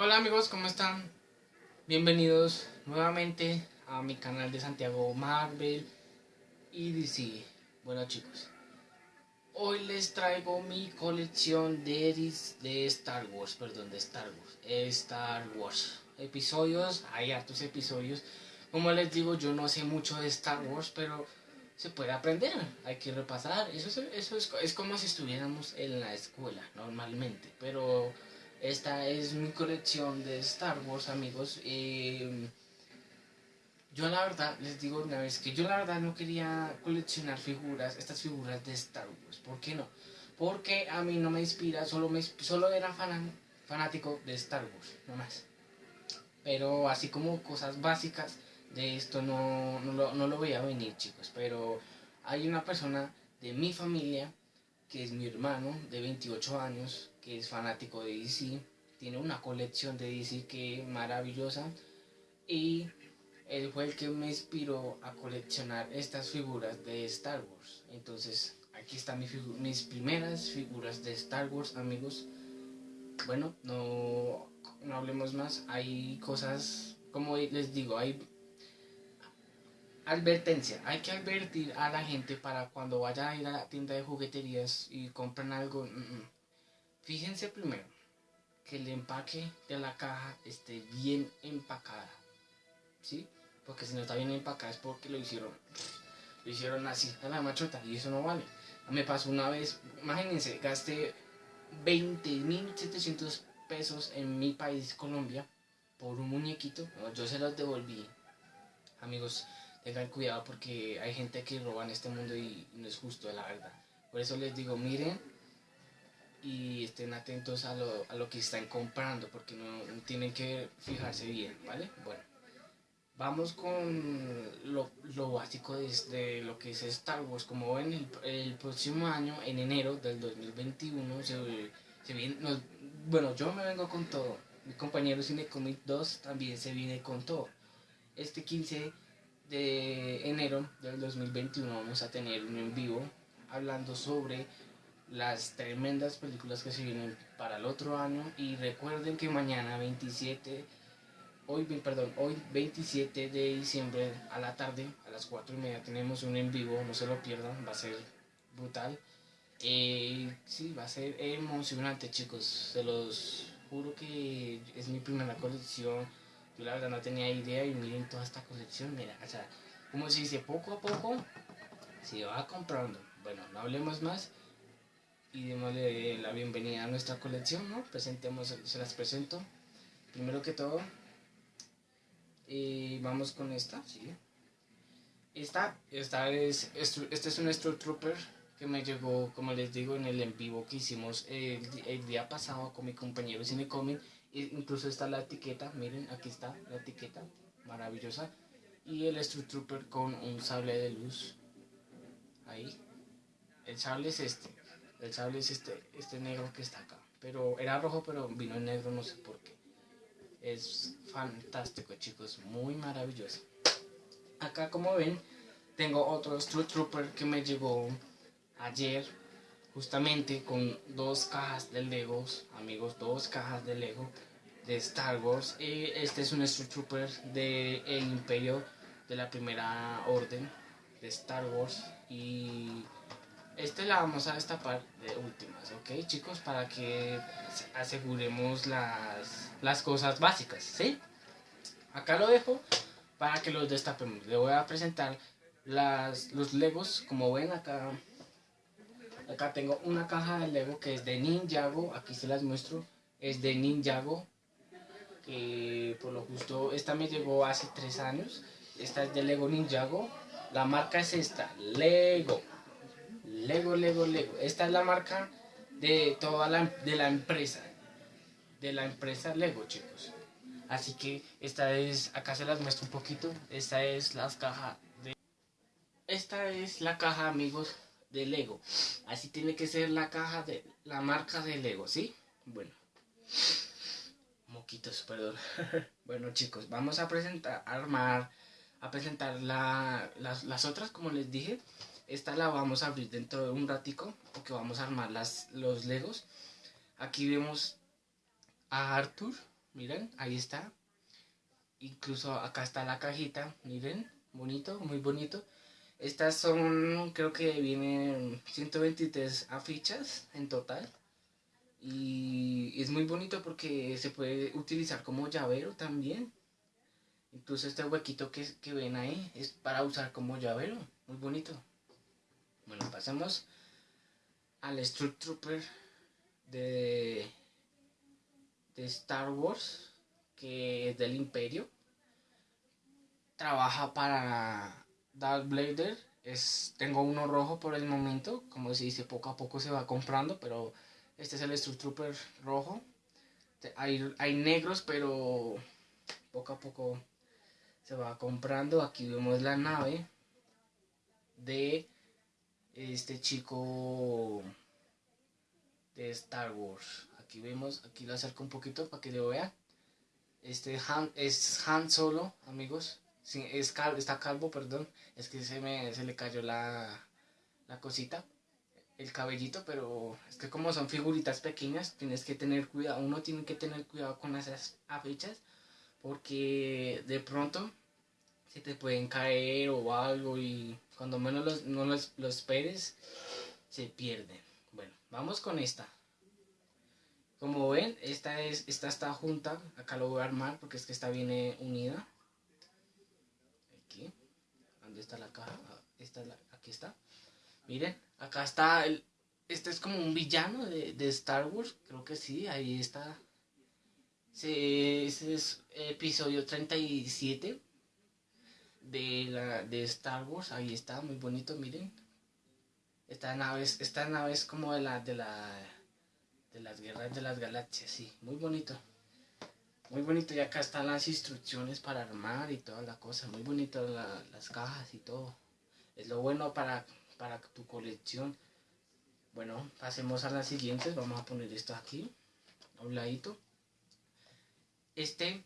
Hola amigos, ¿cómo están? Bienvenidos nuevamente a mi canal de Santiago Marvel y DC. Bueno chicos, hoy les traigo mi colección de, de Star Wars, perdón, de Star Wars, Star Wars. Episodios, hay hartos episodios. Como les digo, yo no sé mucho de Star Wars, pero se puede aprender, hay que repasar. Eso, es, eso es, es como si estuviéramos en la escuela normalmente, pero esta es mi colección de Star Wars, amigos. Eh, yo la verdad, les digo una vez que yo la verdad no quería coleccionar figuras, estas figuras de Star Wars. ¿Por qué no? Porque a mí no me inspira, solo, solo era fanático de Star Wars, no más. Pero así como cosas básicas de esto no, no, lo, no lo veía venir, chicos. Pero hay una persona de mi familia, que es mi hermano, de 28 años, que es fanático de DC. Tiene una colección de DC que es maravillosa. Y él fue el que me inspiró a coleccionar estas figuras de Star Wars. Entonces, aquí están mis, mis primeras figuras de Star Wars, amigos. Bueno, no, no hablemos más. Hay cosas, como les digo, hay advertencia, hay que advertir a la gente para cuando vaya a ir a la tienda de jugueterías y compren algo. Mm, mm. Fíjense primero que el empaque de la caja esté bien empacada, ¿sí? Porque si no está bien empacada es porque lo hicieron, lo hicieron así a la machota y eso no vale. Me pasó una vez, imagínense, gasté 20.700 pesos en mi país, Colombia, por un muñequito. yo se los devolví. Amigos, tengan cuidado porque hay gente que roba en este mundo y no es justo, la verdad. Por eso les digo, miren y estén atentos a lo, a lo que están comprando porque no, tienen que fijarse bien, ¿vale? Bueno, vamos con lo, lo básico de, lo que es Star Wars. Como ven, el, el próximo año, en enero del 2021, se, se viene, bueno, yo me vengo con todo. Mi compañero Cinecomic 2 también se viene con todo. Este 15 de enero del 2021 vamos a tener un en vivo hablando sobre las tremendas películas que se vienen para el otro año. Y recuerden que mañana 27 hoy perdón hoy 27 de diciembre a la tarde a las 4 y media tenemos un en vivo no se lo pierdan va a ser brutal. Eh, sí va a ser emocionante chicos se los juro que es mi primera colección. Yo la verdad no tenía idea y miren toda esta colección, mira, o sea, como se dice, poco a poco se va comprando. Bueno, no hablemos más y démosle la bienvenida a nuestra colección, ¿no? Presentemos, se las presento. Primero que todo, y vamos con esta, ¿sí? Esta, esta es, este es un Trooper que me llegó, como les digo, en el en vivo que hicimos el, día pasado con mi compañero Cinecomic incluso está la etiqueta, miren, aquí está la etiqueta, maravillosa. Y el Stru Trooper con un sable de luz. Ahí. El sable es este. El sable es este, este negro que está acá. Pero era rojo, pero vino en negro, no sé por qué. Es fantástico, chicos. Muy maravilloso. Acá, como ven, tengo otro Stru Trooper que me llegó ayer justamente con dos cajas de Legos, amigos, dos cajas de Lego de Star Wars. este es un Trooper del el Imperio de la Primera Orden de Star Wars y este la vamos a destapar de últimas, ¿ok chicos? Para que aseguremos las, las cosas básicas, ¿sí? Acá lo dejo para que los destapemos. Le voy a presentar las, los Legos, como ven acá Acá tengo una caja de Lego que es de Ninjago. Aquí se las muestro. Es de Ninjago. Que por lo justo, esta me llegó hace tres años. Esta es de Lego Ninjago. La marca es esta, Lego. Lego, Lego, Lego. Esta es la marca de toda la, de la empresa. De la empresa Lego, chicos. Así que esta es, acá se las muestro un poquito. Esta es las cajas de... Esta es la caja, amigos, de Lego. Así tiene que ser la caja de la marca de Lego, ¿sí? Bueno. Moquitos, perdón. bueno, chicos, vamos a presentar, armar, a presentar la, las, otras, como les dije. Esta la vamos a abrir dentro de un ratico, porque vamos a armar las, los Legos. Aquí vemos a Arthur, miren, ahí está. Incluso acá está la cajita, miren, bonito, muy bonito. Estas son, creo que vienen 123 afichas en total. Y es muy bonito porque se puede utilizar como llavero también. Incluso este huequito que, que ven ahí es para usar como llavero. Muy bonito. Bueno, pasamos al Struck Trooper de, de Star Wars, que es del Imperio. Trabaja para Darth Blader. Es, tengo uno rojo por el momento, como se dice, poco a poco se va comprando, pero este es el Struck Trooper rojo. Hay, hay negros, pero poco a poco se va comprando. Aquí vemos la nave de este chico de Star Wars. Aquí vemos, aquí lo acerco un poquito para que lo vean. Este Han, es Han Solo, amigos. Es está calvo, perdón. Es que se me se le cayó la, la cosita, el cabellito, pero es que como son figuritas pequeñas, tienes que tener cuidado. Uno tiene que tener cuidado con esas afichas porque de pronto se te pueden caer o algo y cuando menos los, no los, esperes se pierden. Bueno, vamos con esta. Como ven, esta, es, esta está junta. Acá lo voy a armar porque es que esta viene unida. Aquí. ¿Dónde está la caja? Ah, esta aquí está. Miren, acá está el... Este es como un villano de, de Star Wars. Creo que sí, ahí está. Sí, ese es episodio 37 de, la, de Star Wars. Ahí está, muy bonito, miren. Esta nave es, esta nave es como de la, de la de las guerras de las galaxias, sí, muy bonito. Muy bonito, y acá están las instrucciones para armar y toda la cosa, muy bonito las cajas y todo. Es lo bueno para, para tu colección. Bueno, pasemos a las siguientes, vamos a poner esto aquí, a un ladito. Este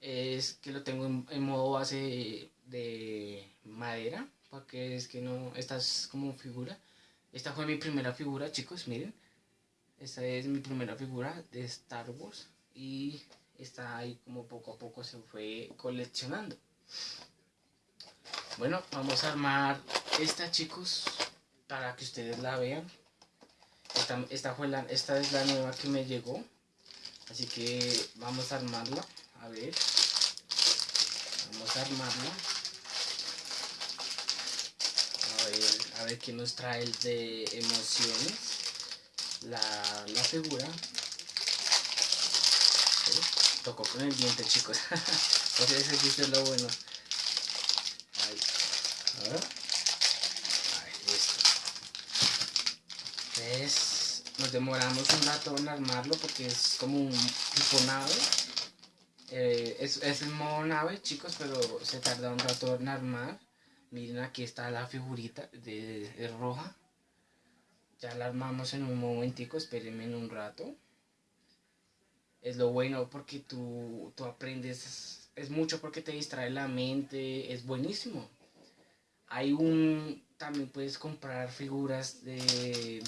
es que lo tengo en modo base de madera, porque es que no, esta es como figura. Esta fue mi primera figura, chicos, miren. Esta es mi primera figura de Star Wars y está ahí como poco a poco se fue coleccionando. Bueno, vamos a armar esta, chicos, para que ustedes la vean. Esta, esta, fue la, esta es la nueva que me llegó. Así que vamos a armarla. A ver. Vamos a armarla. A ver qué nos trae el de emociones la, la figura. Tocó con el diente chicos. Entonces ese es lo bueno. Ahí. Ahí listo. Entonces nos demoramos un rato en armarlo porque es como un tipo nave. Eh, es, es el modo nave chicos pero se tarda un rato en armar Miren, aquí está la figurita de, roja. Ya la armamos en un momentico, espérenme en un rato. Es lo bueno porque tú, tú aprendes, es mucho porque te distrae la mente, es buenísimo. Hay un, también puedes comprar figuras de,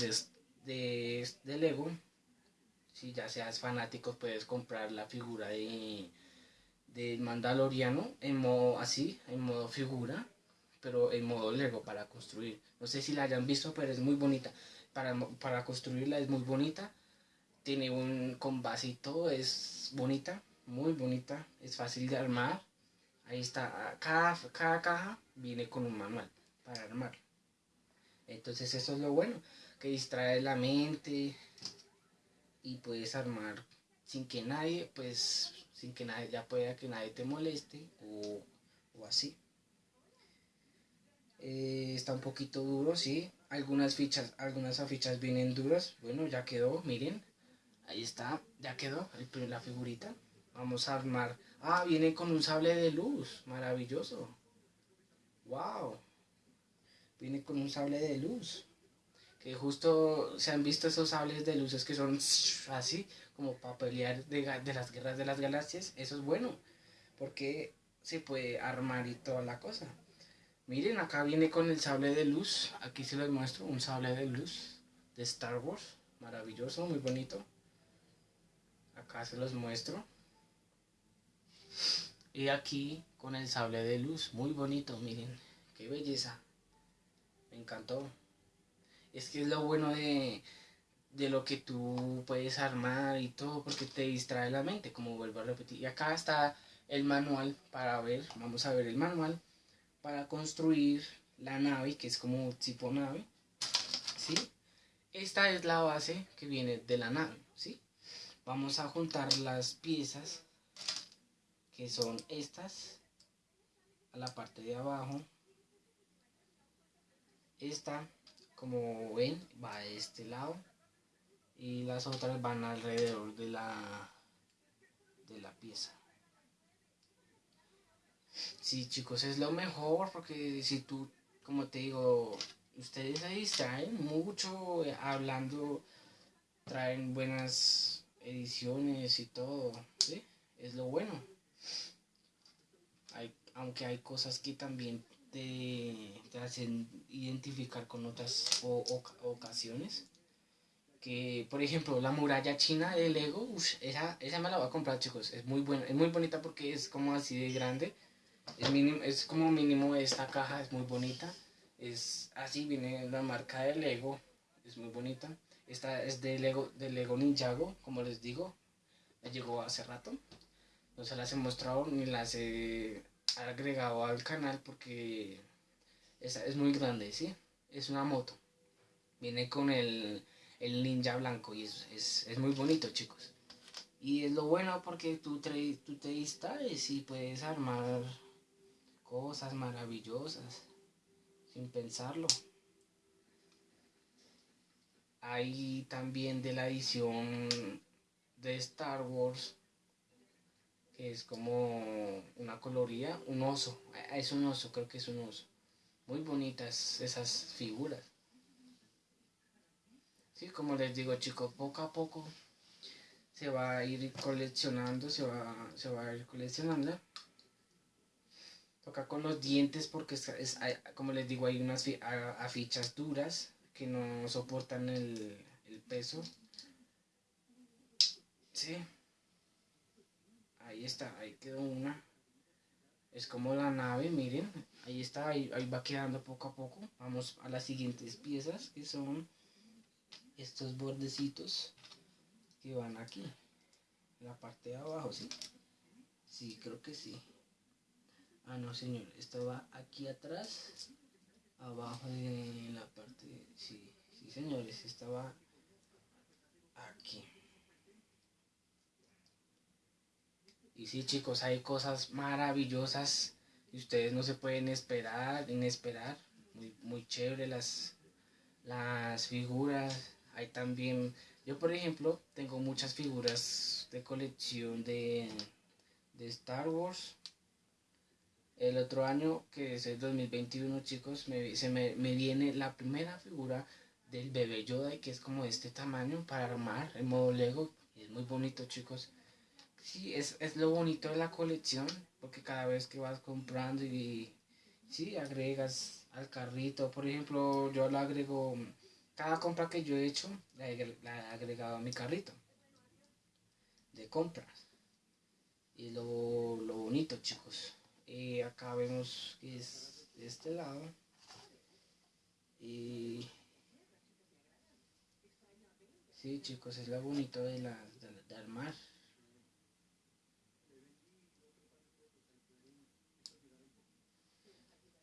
de, de, Lego. Si ya seas fanático, puedes comprar la figura de, de Mandaloriano en modo así, en modo figura pero en modo Lego para construir. No sé si la hayan visto, pero es muy bonita. Para, para construirla es muy bonita. Tiene un con base y todo, es bonita, muy bonita, es fácil de armar. Ahí está, cada, cada caja viene con un manual para armar. Entonces eso es lo bueno, que distrae la mente y puedes armar sin que nadie, pues, sin que nadie, ya pueda que nadie te moleste o, o así. Eh, está un poquito duro, sí. Algunas fichas, algunas afichas vienen duras. Bueno, ya quedó, miren. Ahí está, ya quedó la figurita. Vamos a armar. Ah, viene con un sable de luz. Maravilloso. Wow. Viene con un sable de luz. Que justo se han visto esos sables de luces que son así, como para pelear de, de las guerras de las galaxias. Eso es bueno. Porque se puede armar y toda la cosa. Miren, acá viene con el sable de luz. Aquí se les muestro un sable de luz de Star Wars. Maravilloso, muy bonito. Acá se los muestro. Y aquí con el sable de luz, muy bonito, miren, qué belleza. Me encantó. Es que es lo bueno de, de lo que tú puedes armar y todo, porque te distrae la mente, como vuelvo a repetir. Y acá está el manual para ver, vamos a ver el manual para construir la nave, que es como tipo nave, ¿sí? Esta es la base que viene de la nave, ¿sí? Vamos a juntar las piezas, que son estas, a la parte de abajo. Esta, como ven, va a este lado y las otras van alrededor de la de la pieza sí chicos es lo mejor porque si tú como te digo ustedes se distraen mucho eh, hablando traen buenas ediciones y todo ¿sí? es lo bueno hay, aunque hay cosas que también te, te hacen identificar con otras ocasiones que por ejemplo la muralla china de Lego, esa, esa me la voy a comprar chicos, es muy buena, es muy bonita porque es como así de grande, es, mínimo, es como mínimo esta caja, es muy bonita, es así, viene la marca de Lego, es muy bonita, esta es de Lego, de Lego Ninjago, como les digo, me llegó hace rato, no se las he mostrado ni las he agregado al canal porque esa es muy grande, ¿sí? Es una moto, viene con el el ninja blanco y es, es, es, muy bonito chicos. Y es lo bueno porque tú, tú te distraes y puedes armar cosas maravillosas sin pensarlo hay también de la edición de Star Wars que es como una coloría, un oso, es un oso, creo que es un oso. Muy bonitas esas figuras. Sí, como les digo chicos, poco a poco se va a ir coleccionando, se va, se va a ir coleccionando. Toca con los dientes porque es, como les digo, hay unas afichas duras que no soportan el, peso. Sí. Ahí está, ahí quedó una. Es como la nave, miren. Ahí está, ahí va quedando poco a poco. Vamos a las siguientes piezas que son estos bordecitos que van aquí en la parte de abajo ¿sí? sí creo que sí ah no señor esto va aquí atrás abajo de la parte sí sí señores estaba aquí. Y sí chicos hay cosas maravillosas y ustedes no se pueden esperar inesperar. Muy, muy chévere las las figuras. Hay también, yo por ejemplo, tengo muchas figuras de colección de, de Star Wars. El otro año, que es el 2021, chicos, me, se me, me viene la primera figura del bebé Yoda, que es como este tamaño para armar en modo Lego. Y es muy bonito, chicos. Sí, es, es lo bonito de la colección, porque cada vez que vas comprando y, sí, agregas al carrito, por ejemplo, yo lo agrego cada compra que yo he hecho la he, agregado a mi carrito de compras. Y lo, lo bonito, chicos. Y acá vemos que es de este lado. Y sí, chicos, es lo bonito de, la, de, armar.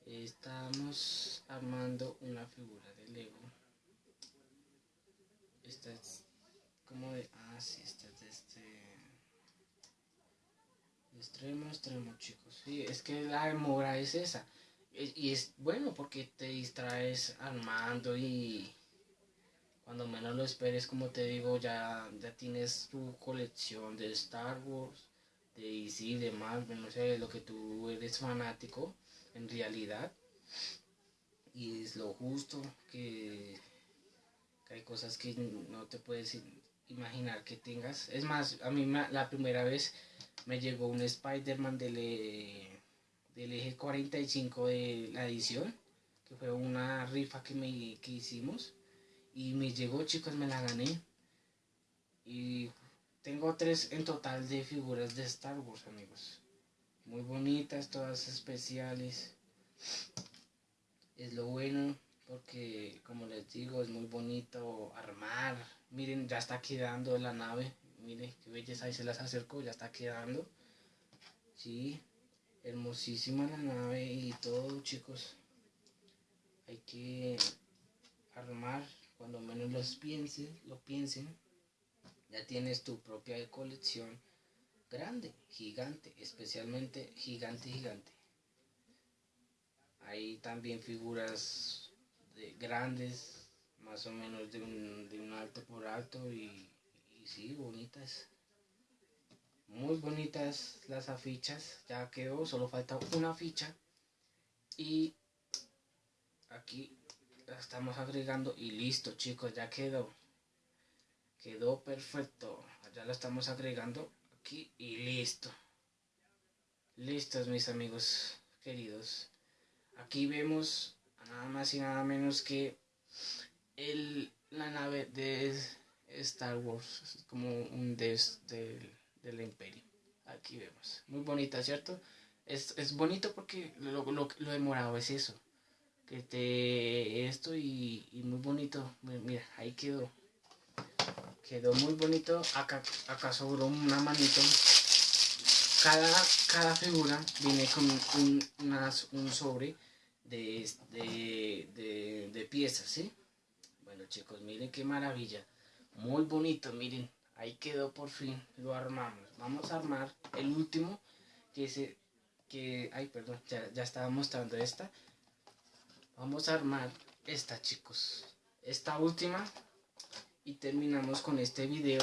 Estamos armando una figura de Lego esta es como de ah sí esta es de este extremo extremo chicos. Sí es que la demora es esa. Y es bueno porque te distraes armando y cuando menos lo esperes como te digo ya ya tienes tu colección de Star Wars de DC de Marvel no sé lo que tú eres fanático en realidad. Y es lo justo que hay cosas que no te puedes imaginar que tengas. Es más, a mí la primera vez me llegó un Spider-Man del, eh, del eje 45 de la edición, que fue una rifa que, me, que hicimos. Y me llegó, chicos, me la gané. Y tengo tres en total de figuras de Star Wars, amigos. Muy bonitas, todas especiales. Es lo bueno porque, como les digo, es muy bonito armar. Miren, ya está quedando la nave. Miren qué belleza, ahí se las acerco, ya está quedando. Sí, hermosísima la nave y todo, chicos. Hay que armar cuando menos los piensen, lo piensen. Ya tienes tu propia colección grande, gigante, especialmente gigante, gigante. Hay también figuras de grandes, más o menos de un, de un alto por alto y, y sí, bonitas. Muy bonitas las afichas, ya quedó, solo falta una ficha. Y aquí la estamos agregando y listo chicos, ya quedó. Quedó perfecto. Ya la estamos agregando aquí y listo. Listos mis amigos queridos. Aquí vemos nada más y nada menos que el, la nave de Star Wars, como un des del, del imperio. Aquí vemos. Muy bonita, ¿cierto? Es, es bonito porque lo, lo, lo demorado es eso. Que te esto y, y muy bonito. Mira, ahí quedó. Quedó muy bonito. Acá, acá sobró una manito. Cada, cada figura viene con un, un sobre de, de, de, piezas, ¿sí? Chicos, miren qué maravilla. Muy bonito, miren. Ahí quedó por fin. Lo armamos. Vamos a armar el último. Que se que... Ay, perdón. Ya, ya estaba mostrando esta. Vamos a armar esta, chicos. Esta última y terminamos con este video.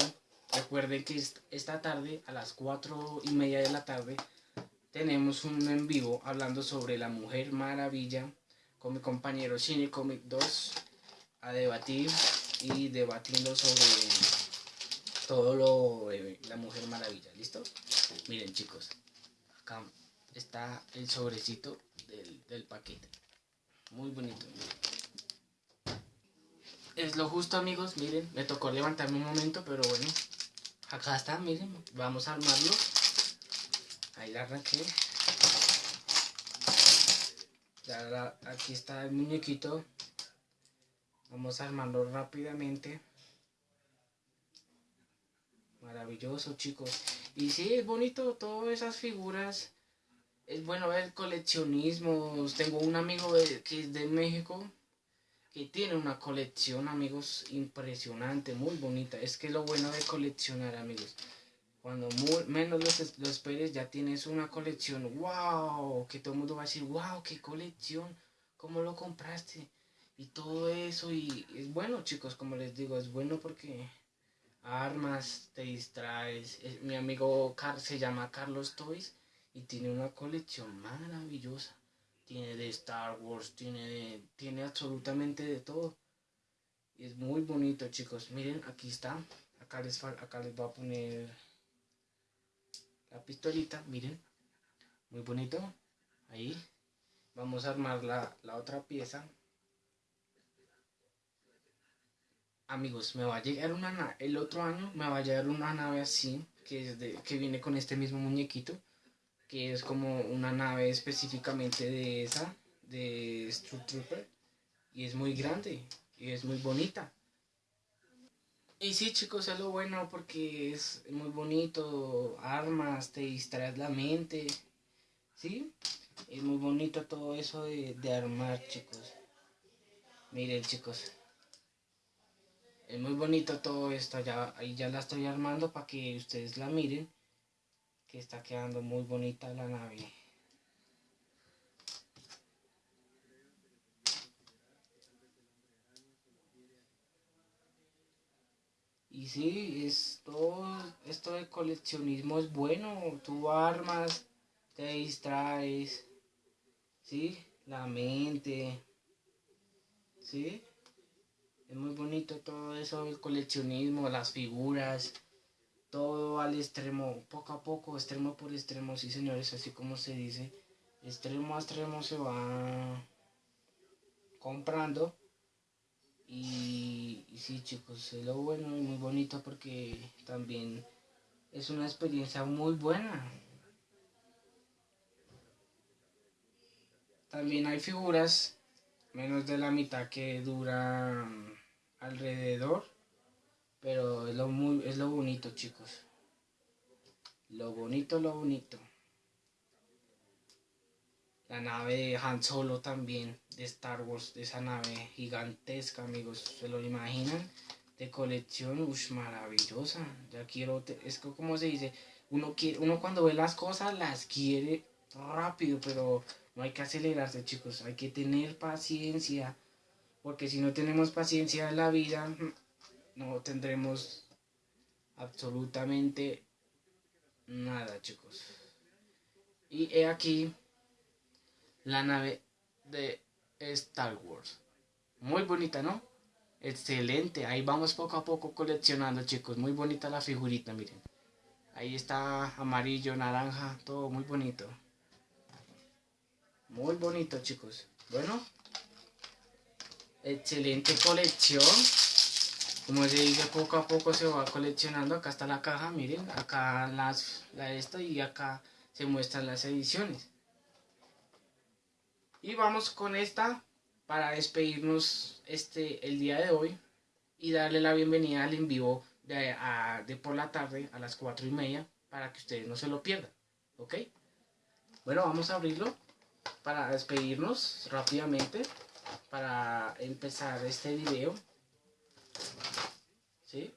Recuerden que esta tarde a las 4 y media de la tarde tenemos un en vivo hablando sobre la Mujer Maravilla con mi compañero Cine Comic 2 a debatir y debatiendo sobre todo lo de la Mujer Maravilla. ¿Listo? Miren chicos, acá está el sobrecito del, paquete. Muy bonito es lo justo amigos, miren, me tocó levantarme un momento, pero bueno, acá está, miren, vamos a armarlo. Ahí la arranqué. Aquí está el muñequito. Vamos a armarlo rápidamente. Maravilloso, chicos. Y sí, es bonito todas esas figuras. Es bueno ver coleccionismo. Tengo un amigo que es de México que tiene una colección, amigos, impresionante, muy bonita. Es que lo bueno de coleccionar, amigos. Cuando menos lo, esperes, ya tienes una colección. ¡Wow! Que todo el mundo va a decir, ¡Wow! ¡Qué colección! ¿Cómo lo compraste? Y todo eso. Y es bueno, chicos, como les digo, es bueno porque armas, te distraes. Mi amigo Car se llama Carlos Toys y tiene una colección maravillosa tiene de Star Wars, tiene, tiene absolutamente de todo. Y es muy bonito, chicos. Miren, aquí está. Acá les, acá les voy a poner la pistolita, miren. Muy bonito. Ahí. Vamos a armar la, otra pieza. Amigos, me va a llegar una nave. El otro año me va a llegar una nave así. Que, es de, que viene con este mismo muñequito que es como una nave específicamente de esa, de Trooper, y es muy grande, y es muy bonita. Y sí, chicos, es lo bueno porque es muy bonito, armas, te distraes la mente, ¿sí? Es muy bonito todo eso de, de armar, chicos. Miren, chicos. Es muy bonito todo esto, ya, ahí ya la estoy armando para que ustedes la miren que está quedando muy bonita la nave. Y sí, es esto de coleccionismo es bueno, tú armas, te distraes, ¿sí? La mente, ¿sí? Es muy bonito todo eso del coleccionismo, las figuras, todo al extremo, poco a poco, extremo por extremo, sí señores, así como se dice, extremo a extremo se va comprando. Y, y sí chicos, es lo bueno y muy bonito porque también es una experiencia muy buena. también hay figuras menos de la mitad que duran alrededor. Pero es lo, muy, es lo bonito, chicos. Lo bonito, lo bonito. La nave de Han Solo también, de Star Wars, de esa nave gigantesca, amigos. ¿Se lo imaginan? De colección, uff, maravillosa. Ya quiero, es como se dice, uno, quiere, uno cuando ve las cosas las quiere rápido, pero no hay que acelerarse, chicos. Hay que tener paciencia. Porque si no tenemos paciencia en la vida, no tendremos absolutamente nada, chicos. Y he aquí la nave de Star Wars. Muy bonita, ¿no? Excelente. Ahí vamos poco a poco coleccionando, chicos. Muy bonita la figurita, miren. Ahí está amarillo, naranja, todo muy bonito. Muy bonito, chicos. Bueno, excelente colección. Como se dice, poco a poco se va coleccionando. Acá está la caja, miren. Acá las, la esta y acá se muestran las ediciones. Y vamos con esta para despedirnos este, el día de hoy y darle la bienvenida al en vivo de, por la tarde a las 4 y media para que ustedes no se lo pierdan. ¿Ok? Bueno, vamos a abrirlo para despedirnos rápidamente para empezar este video. ¿Sí?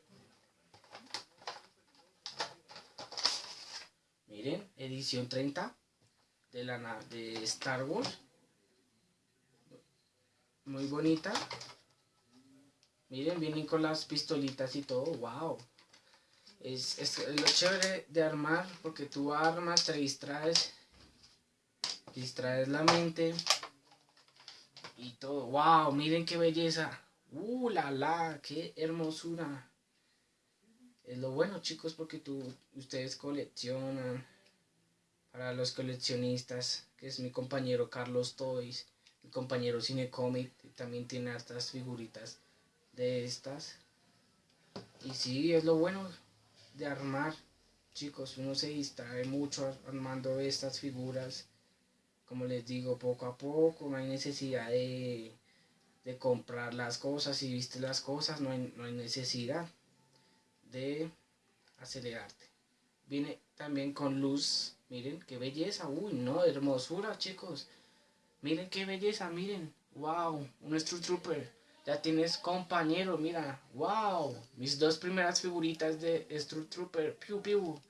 Miren, edición 30 de la de Star Wars. Muy bonita. Miren, vienen con las pistolitas y todo. ¡Wow! Es, es lo chévere de armar porque tú armas, te distraes distraes la mente y todo. ¡Wow! Miren qué belleza. ¡Uh, la, la! ¡Qué hermosura! Es lo bueno, chicos, porque tú, ustedes coleccionan. Para los coleccionistas, que es mi compañero Carlos Toys, mi compañero Cinecomic, también tiene estas figuritas de estas. Y sí, es lo bueno de armar, chicos. Uno se distrae mucho armando estas figuras como les digo, poco a poco, no hay necesidad de, comprar las cosas, si viste las cosas, no hay, no hay necesidad de acelerarte. Viene también con luz, miren qué belleza, uy, no, hermosura, chicos. Miren qué belleza, miren, wow, un True Trooper. Ya tienes compañero, mira, wow, mis dos primeras figuritas de True Trooper, piu piu.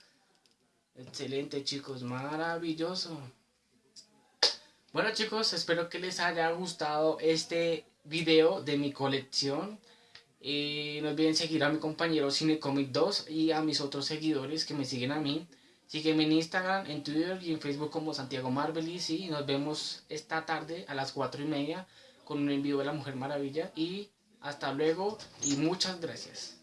Excelente, chicos, maravilloso. Bueno chicos, espero que les haya gustado este video de mi colección. Eh, no olviden seguir a mi compañero Cinecomic 2 y a mis otros seguidores que me siguen a mí. Sígueme en Instagram, en Twitter y en Facebook como Santiago Marvelis y nos vemos esta tarde a las 4 y media con un envío de la Mujer Maravilla y hasta luego y muchas gracias.